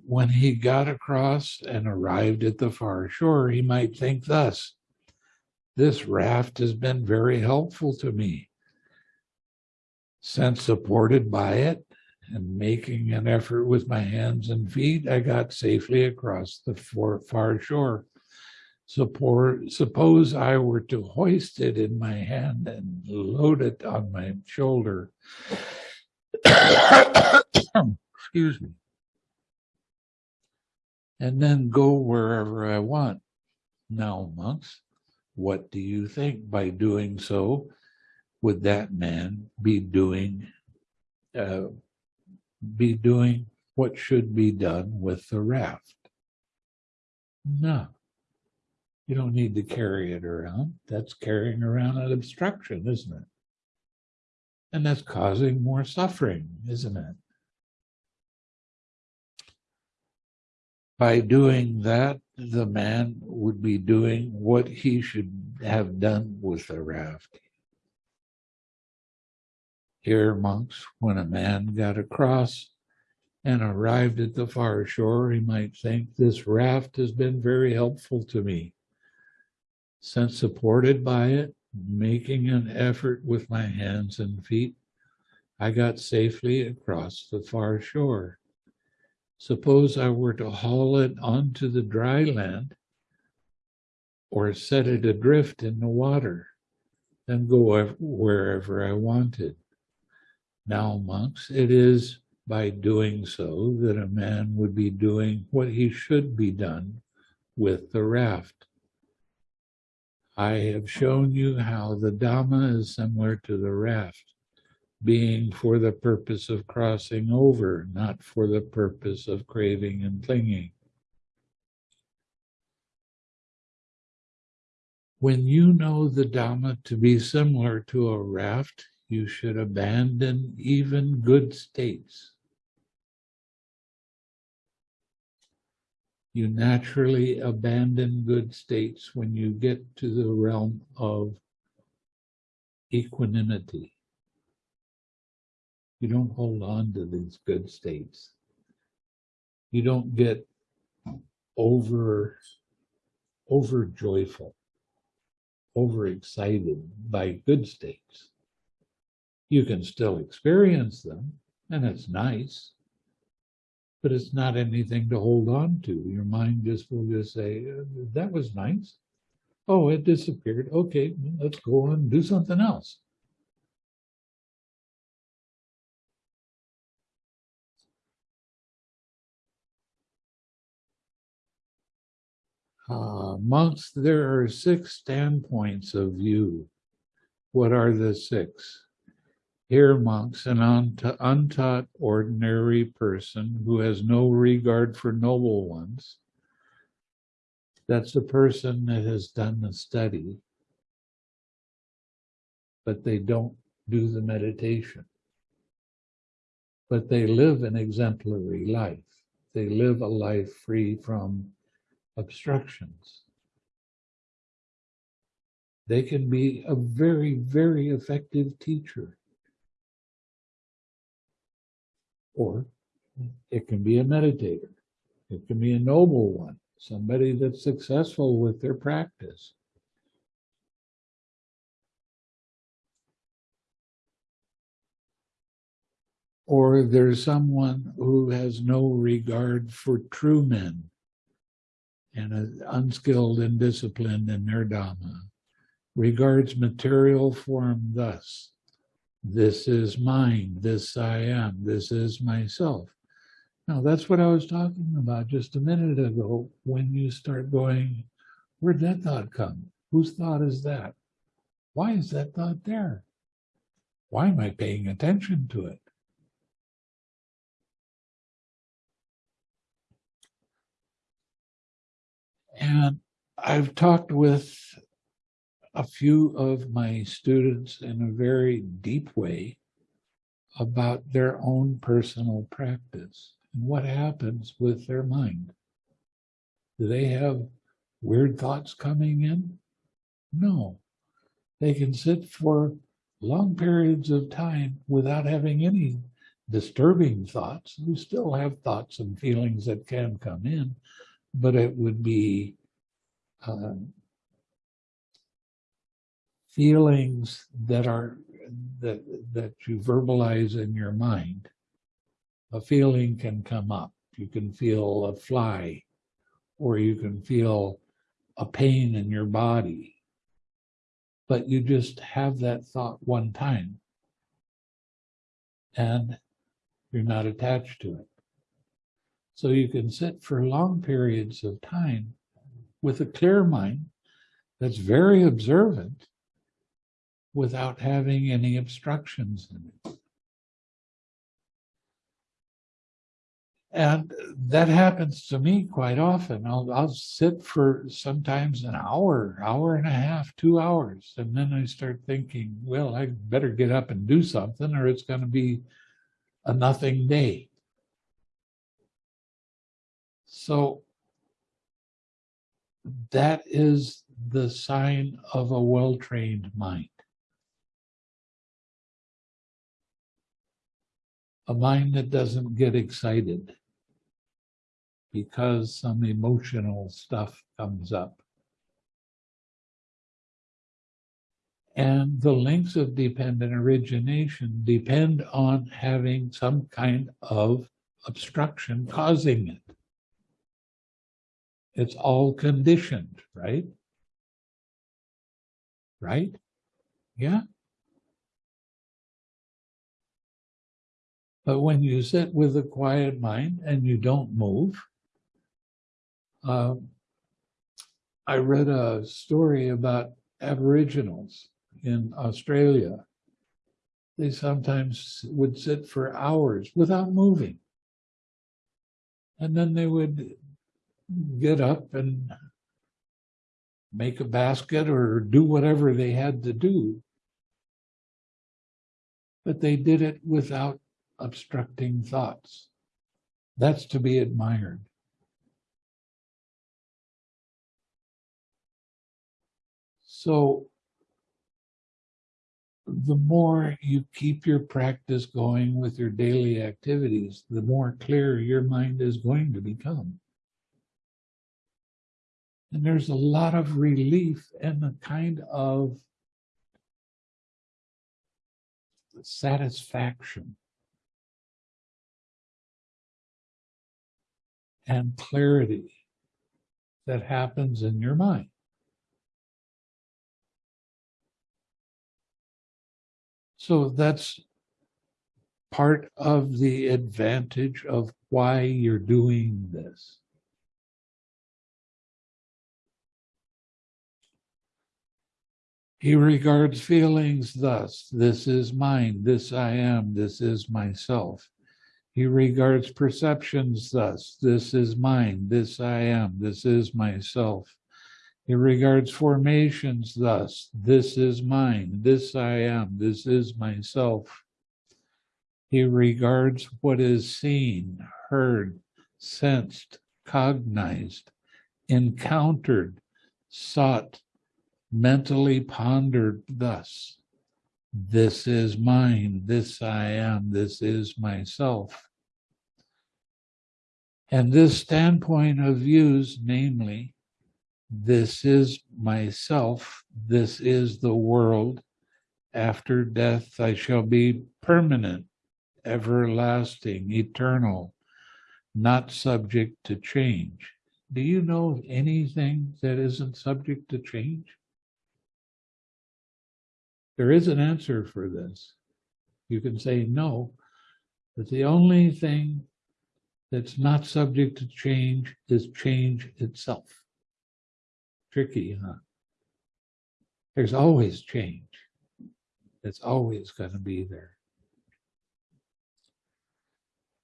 when he got across and arrived at the far shore, he might think thus This raft has been very helpful to me. Since supported by it and making an effort with my hands and feet, I got safely across the far shore. Support, suppose I were to hoist it in my hand and load it on my shoulder. Excuse me. And then go wherever I want. Now, monks, what do you think? By doing so, would that man be doing uh, be doing what should be done with the raft? No. You don't need to carry it around. That's carrying around an obstruction, isn't it? And that's causing more suffering, isn't it? By doing that, the man would be doing what he should have done with the raft. Here, monks, when a man got across and arrived at the far shore, he might think, This raft has been very helpful to me since supported by it, making an effort with my hands and feet, I got safely across the far shore. Suppose I were to haul it onto the dry land or set it adrift in the water, then go wherever I wanted. Now, monks, it is by doing so that a man would be doing what he should be done with the raft. I have shown you how the Dhamma is similar to the raft, being for the purpose of crossing over, not for the purpose of craving and clinging. When you know the Dhamma to be similar to a raft, you should abandon even good states you naturally abandon good states when you get to the realm of equanimity. You don't hold on to these good states. You don't get over over joyful overexcited by good states. You can still experience them, and it's nice, but it's not anything to hold on to. Your mind just will just say, "Uh, that was nice. Oh, it disappeared. Okay, let's go on and do something else. Uh, monks, there are six standpoints of view. What are the six? Here, monks, an unt- untaught ordinary person who has no regard for noble ones. That's a person that has done the study, but they don't do the meditation. But they live an exemplary life. They live a life free from obstructions. They can be a very, very effective teacher. Or it can be a meditator. It can be a noble one, somebody that's successful with their practice. Or there's someone who has no regard for true men and is unskilled and disciplined in their Dhamma, regards material form thus this is mine, this I am, this is myself. Now, that's what I was talking about just a minute ago when you start going, where'd that thought come? Whose thought is that? Why is that thought there? Why am I paying attention to it? And I've talked with a few of my students in a very deep way about their own personal practice and what happens with their mind. Do they have weird thoughts coming in? No. They can sit for long periods of time without having any disturbing thoughts. We still have thoughts and feelings that can come in, but it would be um, feelings that are that that you verbalize in your mind a feeling can come up. You can feel a fly or you can feel a pain in your body. But you just have that thought one time. And you're not attached to it. So you can sit for long periods of time with a clear mind that's very observant without having any obstructions in it. And that happens to me quite often. I'll, I'll sit for sometimes an hour, hour and a half, two hours. And then I start thinking, well, I better get up and do something or it's going to be a nothing day. So that is the sign of a well-trained mind. A mind that doesn't get excited because some emotional stuff comes up. And the links of dependent origination depend on having some kind of obstruction causing it. It's all conditioned, right? Right? Yeah. But when you sit with a quiet mind and you don't move, um, I read a story about Aboriginals in Australia. They sometimes would sit for hours without moving. And then they would get up and make a basket or do whatever they had to do. But they did it without obstructing thoughts. That's to be admired. So the more you keep your practice going with your daily activities, the more clear your mind is going to become. And there's a lot of relief and a kind of satisfaction and clarity that happens in your mind. So that's part of the advantage of why you're doing this. He regards feelings thus, this is mine, this I am, this is myself. He regards perceptions thus, this is mine, this I am, this is myself. He regards formations thus, this is mine, this I am, this is myself. He regards what is seen, heard, sensed, cognized, encountered, sought, mentally pondered thus. This is mine, this I am, this is myself. And this standpoint of views, namely, this is myself, this is the world. After death, I shall be permanent, everlasting, eternal, not subject to change. Do you know anything that isn't subject to change? There is an answer for this. You can say no, but the only thing that's not subject to change is change itself. Tricky, huh? There's always change. It's always going to be there.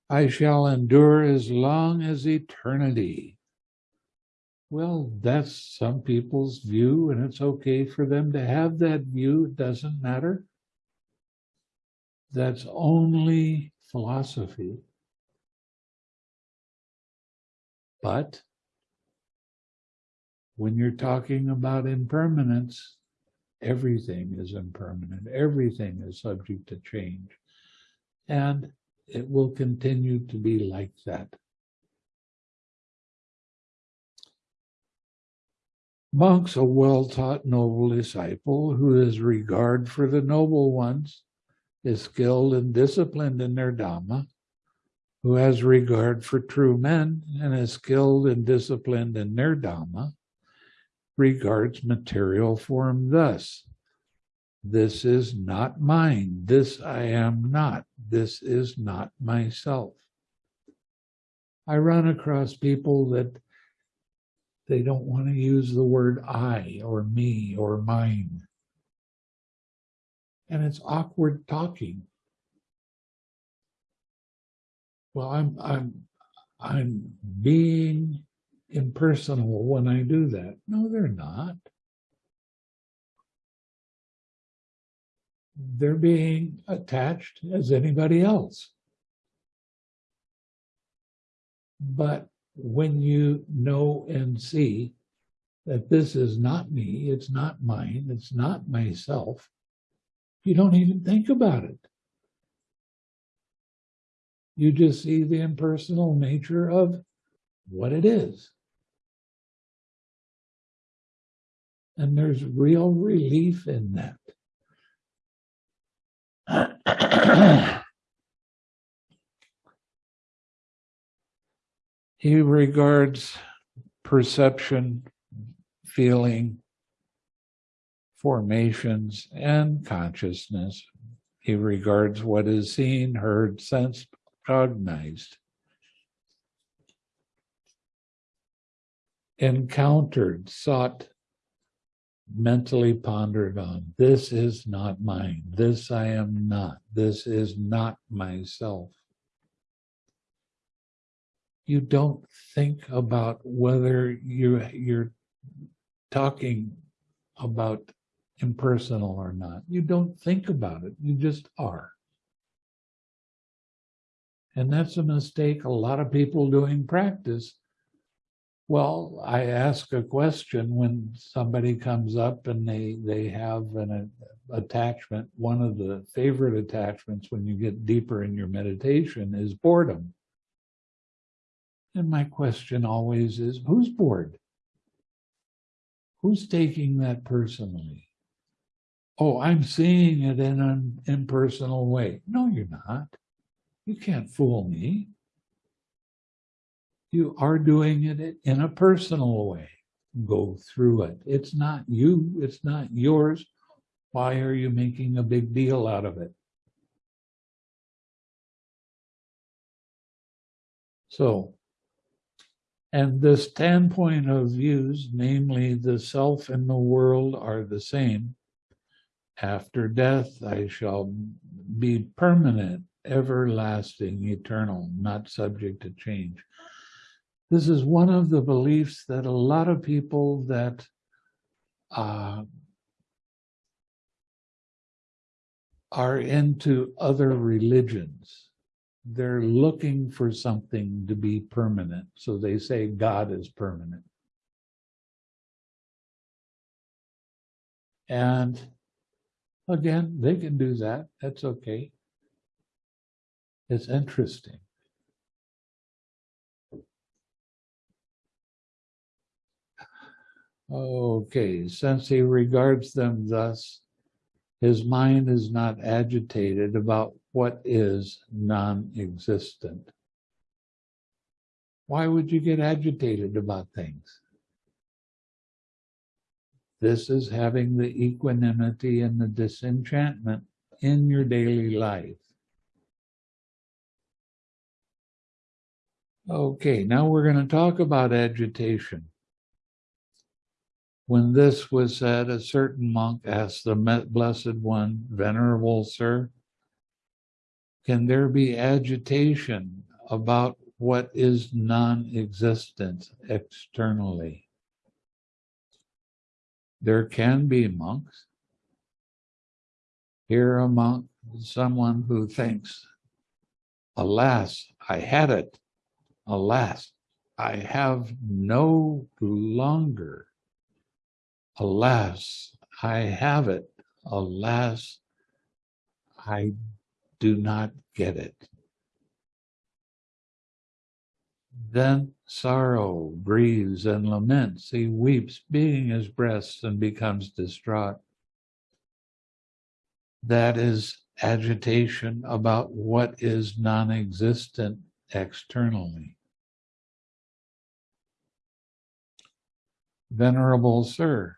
I shall endure as long as eternity. Well, that's some people's view, and it's okay for them to have that view. It doesn't matter. That's only philosophy. But when you're talking about impermanence, everything is impermanent. Everything is subject to change. And it will continue to be like that. Monk's a well-taught noble disciple who has regard for the noble ones, is skilled and disciplined in their Dhamma, who has regard for true men and is skilled and disciplined in their Dhamma, regards material form thus. This is not mine. This I am not. This is not myself. I run across people that they don't want to use the word I or me or mine. And it's awkward talking. Well, I'm I'm I'm being impersonal when I do that. No, they're not. They're being attached as anybody else. But when you know and see that this is not me, it's not mine, it's not myself, you don't even think about it. You just see the impersonal nature of what it is. And there's real relief in that. He regards perception, feeling, formations, and consciousness. He regards what is seen, heard, sensed, cognized, encountered, sought, mentally pondered on. This is not mine. This I am not. This is not myself you don't think about whether you you're talking about impersonal or not. You don't think about it. You just are. And that's a mistake a lot of people doing practice. Well, I ask a question when somebody comes up and they they have an a, attachment. One of the favorite attachments when you get deeper in your meditation is boredom. And my question always is, who's bored? Who's taking that personally? Oh, I'm seeing it in an impersonal way. No, you're not. You can't fool me. You are doing it in a personal way. Go through it. It's not you. It's not yours. Why are you making a big deal out of it? So, and the standpoint of views, namely the self and the world are the same. After death, I shall be permanent, everlasting, eternal, not subject to change. This is one of the beliefs that a lot of people that uh, are into other religions they're looking for something to be permanent. So they say God is permanent. And again, they can do that. That's okay. It's interesting. Okay, since he regards them thus, his mind is not agitated about what is non-existent. Why would you get agitated about things? This is having the equanimity and the disenchantment in your daily life. Okay, now we're going to talk about agitation. When this was said, a certain monk asked the Blessed One, Venerable Sir, can there be agitation about what is non-existent externally? There can be monks. Here a monk, someone who thinks, alas, I had it. Alas, I have no longer. Alas, I have it. Alas, I do not get it. Then sorrow grieves and laments. He weeps, beating his breast, and becomes distraught. That is agitation about what is non existent externally. Venerable Sir,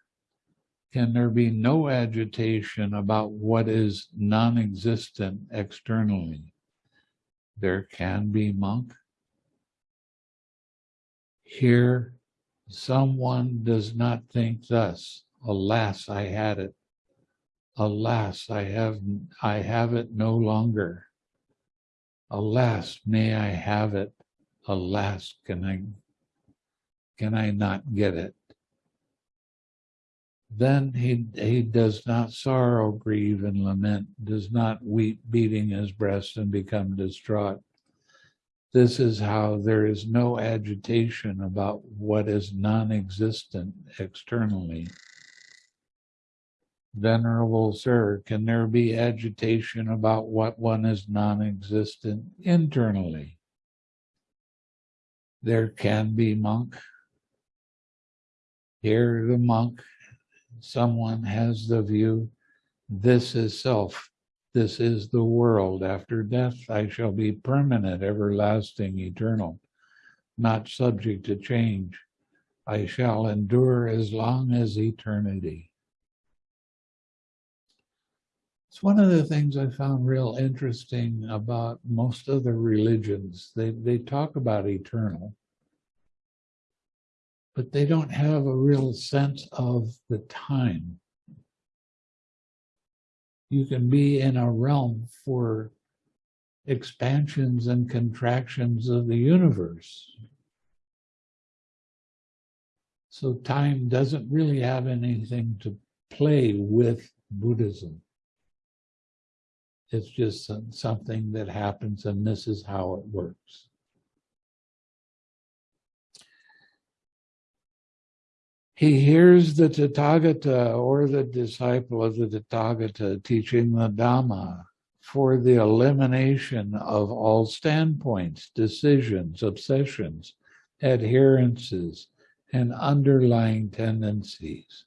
can there be no agitation about what is non-existent externally? There can be, monk. Here, someone does not think thus. Alas, I had it. Alas, I have, I have it no longer. Alas, may I have it. Alas, can I, can I not get it? Then he, he does not sorrow, grieve, and lament, does not weep, beating his breast and become distraught. This is how there is no agitation about what is non-existent externally. Venerable Sir, can there be agitation about what one is non-existent internally? There can be, monk. Here the monk someone has the view, this is self, this is the world. After death, I shall be permanent, everlasting, eternal, not subject to change. I shall endure as long as eternity. It's one of the things I found real interesting about most of the religions. They, they talk about eternal, but they don't have a real sense of the time. You can be in a realm for expansions and contractions of the universe. So time doesn't really have anything to play with Buddhism. It's just something that happens and this is how it works. He hears the Tathagata or the disciple of the Tathagata teaching the Dhamma for the elimination of all standpoints, decisions, obsessions, adherences, and underlying tendencies,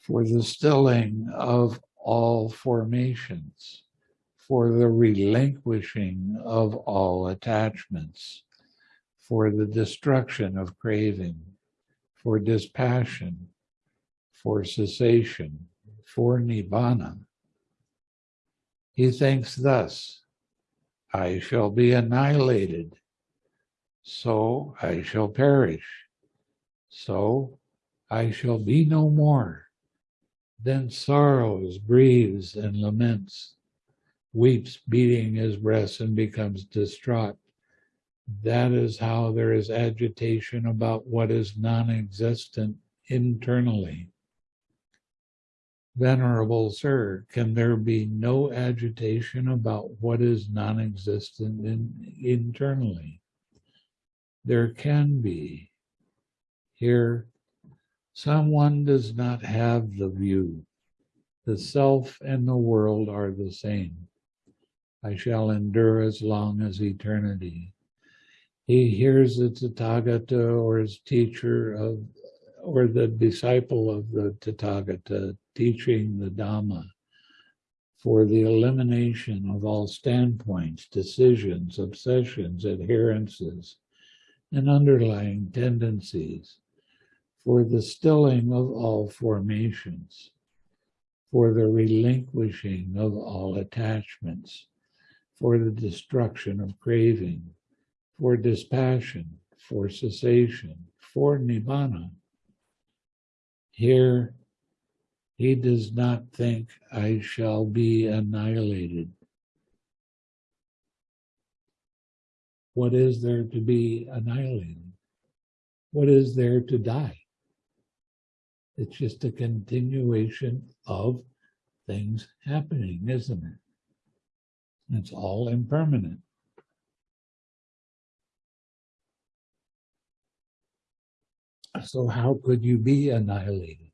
for the stilling of all formations, for the relinquishing of all attachments, for the destruction of craving, for dispassion, for cessation, for nibbana. He thinks thus, I shall be annihilated, so I shall perish, so I shall be no more. Then sorrows, grieves, and laments, weeps, beating his breast, and becomes distraught. That is how there is agitation about what is non existent internally. Venerable Sir, can there be no agitation about what is non existent in, internally? There can be. Here, someone does not have the view. The self and the world are the same. I shall endure as long as eternity. He hears the Tathagata or his teacher of, or the disciple of the Tathagata teaching the Dhamma for the elimination of all standpoints, decisions, obsessions, adherences, and underlying tendencies, for the stilling of all formations, for the relinquishing of all attachments, for the destruction of craving, for dispassion, for cessation, for nibbana. Here, he does not think I shall be annihilated. What is there to be annihilated? What is there to die? It's just a continuation of things happening, isn't it? It's all impermanent. So how could you be annihilated?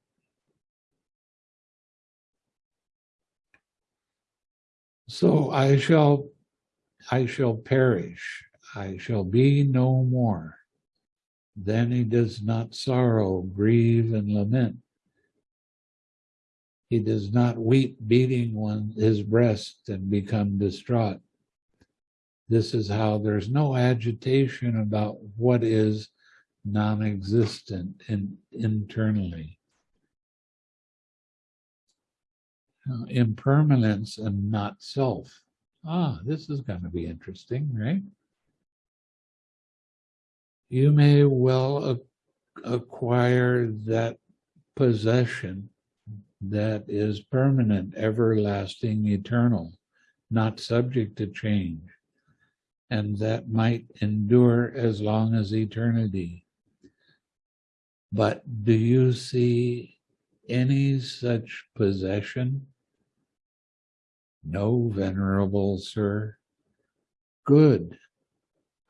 So I shall, I shall perish. I shall be no more. Then he does not sorrow, grieve, and lament. He does not weep, beating one his breast and become distraught. This is how there's no agitation about what is non-existent in, internally. Uh, impermanence and not self. Ah, this is going to be interesting, right? You may well acquire that possession that is permanent, everlasting, eternal, not subject to change, and that might endure as long as eternity. But do you see any such possession? No, venerable sir. Good.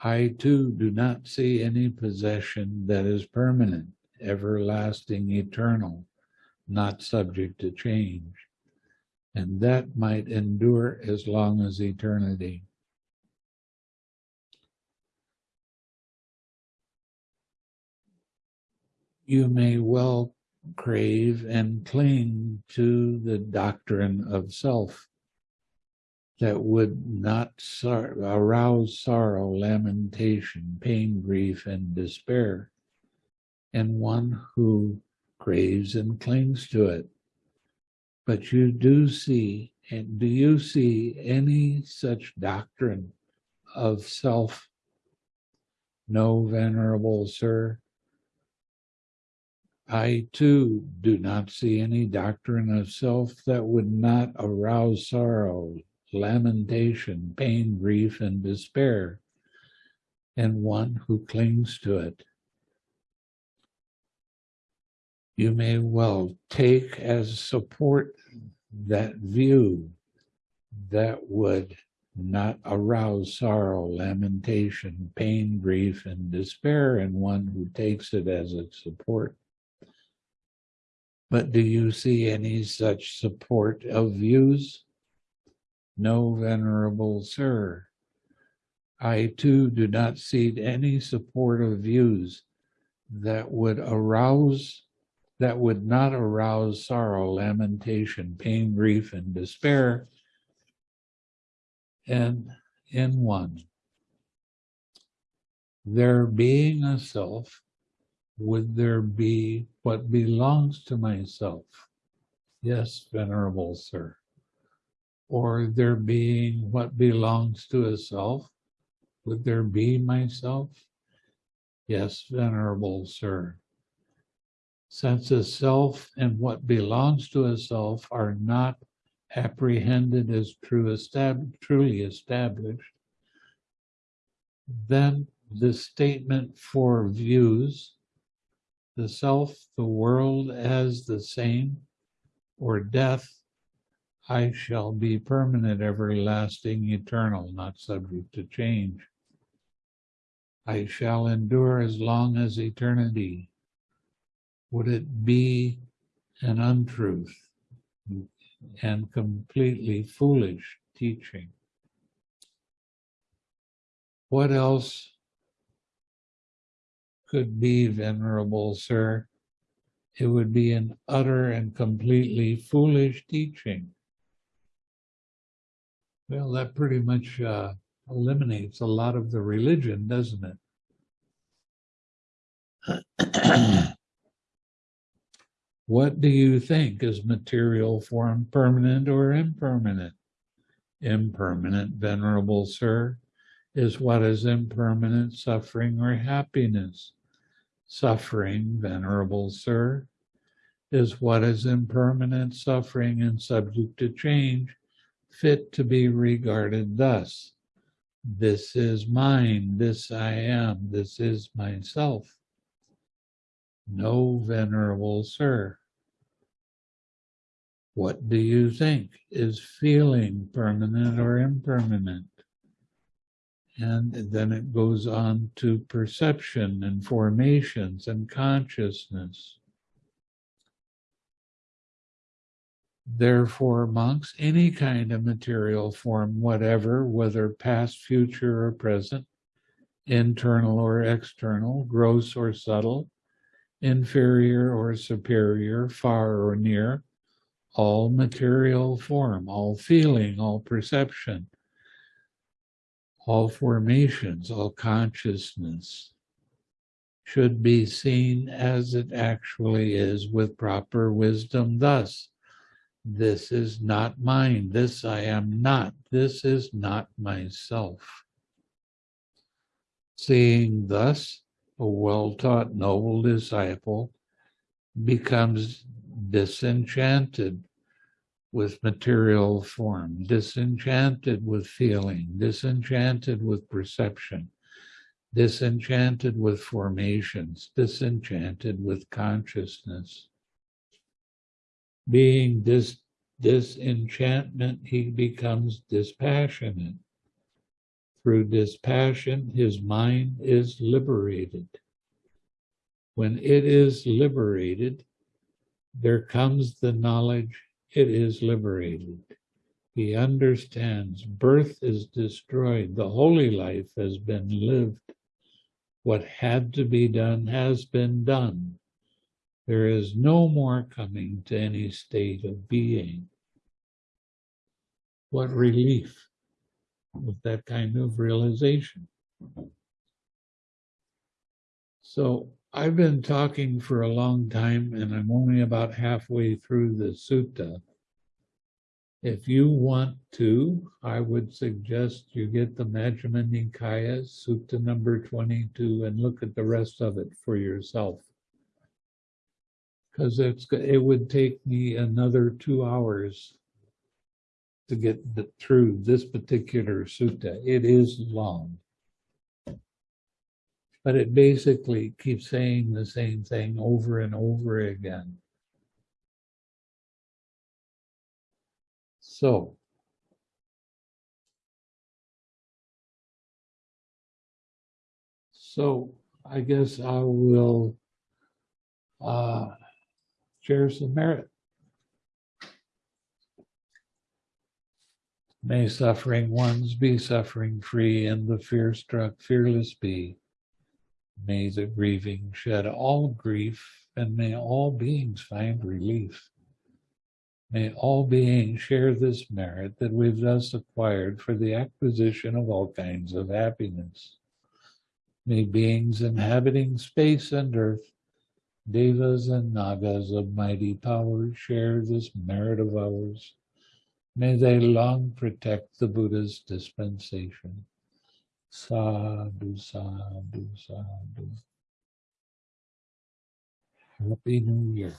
I too do not see any possession that is permanent, everlasting, eternal, not subject to change. And that might endure as long as eternity. You may well crave and cling to the doctrine of self that would not sor arouse sorrow, lamentation, pain, grief, and despair, and one who craves and clings to it. But you do see, and do you see any such doctrine of self? No, venerable sir, I too do not see any doctrine of self that would not arouse sorrow, lamentation, pain, grief, and despair, and one who clings to it. You may well take as support that view that would not arouse sorrow, lamentation, pain, grief, and despair in one who takes it as its support. But do you see any such support of views? No, venerable sir. I too do not see any support of views that would arouse, that would not arouse sorrow, lamentation, pain, grief, and despair. And in one, there being a self, would there be what belongs to myself? Yes, Venerable Sir. Or there being what belongs to a self, would there be myself? Yes, Venerable Sir. Since a self and what belongs to a self are not apprehended as true estab- truly established, then the statement for views the self, the world as the same, or death, I shall be permanent, everlasting, eternal, not subject to change. I shall endure as long as eternity. Would it be an untruth and completely foolish teaching? What else could be, Venerable Sir? It would be an utter and completely foolish teaching. Well, that pretty much uh, eliminates a lot of the religion, doesn't it? what do you think? Is material form permanent or impermanent? Impermanent, Venerable Sir, is what is impermanent, suffering or happiness. Suffering, Venerable Sir, is what is impermanent, suffering, and subject to change, fit to be regarded thus. This is mine, this I am, this is myself. No, Venerable Sir. What do you think? Is feeling permanent or impermanent? And then it goes on to perception and formations and consciousness. Therefore, monks, any kind of material form, whatever, whether past, future, or present, internal or external, gross or subtle, inferior or superior, far or near, all material form, all feeling, all perception, all formations, all consciousness should be seen as it actually is with proper wisdom. Thus, this is not mine, this I am not, this is not myself. Seeing thus, a well taught noble disciple becomes disenchanted with material form, disenchanted with feeling, disenchanted with perception, disenchanted with formations, disenchanted with consciousness. Being dis, disenchantment, he becomes dispassionate. Through dispassion, his mind is liberated. When it is liberated, there comes the knowledge it is liberated. He understands birth is destroyed, the holy life has been lived. What had to be done has been done. There is no more coming to any state of being. What relief with that kind of realization. So I've been talking for a long time and I'm only about halfway through the sutta. If you want to, I would suggest you get the Majjhima Nikaya, Sutta number 22, and look at the rest of it for yourself. Because it's it would take me another two hours to get through this particular sutta. It is long but it basically keeps saying the same thing over and over again. So, so I guess I will uh, share some merit. May suffering ones be suffering free and the fear struck fearless be. May the grieving shed all grief, and may all beings find relief. May all beings share this merit that we've thus acquired for the acquisition of all kinds of happiness. May beings inhabiting space and earth, devas and nagas of mighty power, share this merit of ours. May they long protect the Buddha's dispensation. Sadhu, sadhu, sadhu. Happy New Year.